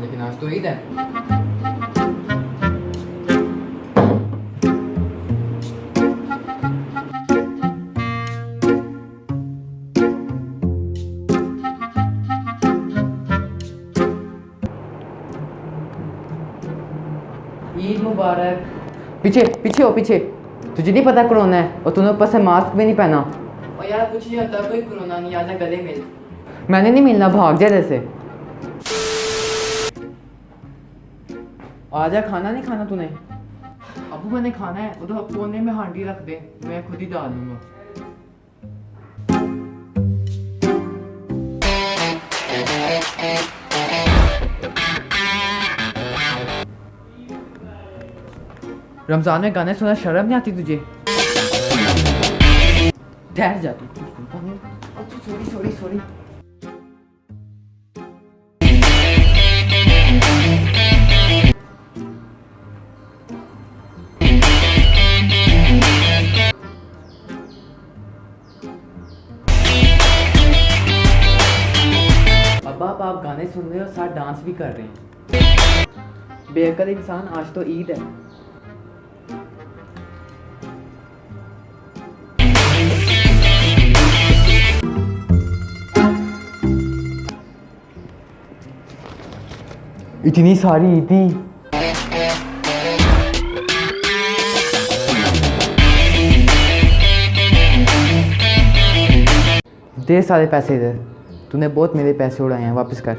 लेकिन आज तो ईद है ईद मुबारक पीछे पीछे हो पीछे। तुझे नहीं पता कोरोना है और तूने ऊपर से मास्क भी नहीं पहना। और यार कुछ नहीं होता कोई कोरोना नहीं आजा गले मिल मैंने नहीं मिलना भाग जा जैसे आजा खाना नहीं खाना तूने? अबू मैंने खाना है उधर कोने में हांडी रख दे मैं खुद ही डाल दूँगा रमज़ान में गाने सुना शर्म नहीं आती तुझे? ठहर जाती सॉरी सॉरी सॉरी आप गाने सुन रहे हो साथ डांस भी कर रहे हैं। बेअकल इंसान आज तो ईद है। इतनी सारी ईदी दे सारे पैसे इधर। तूने बहुत मेरे पैसे उड़ाए हैं, वापस कर।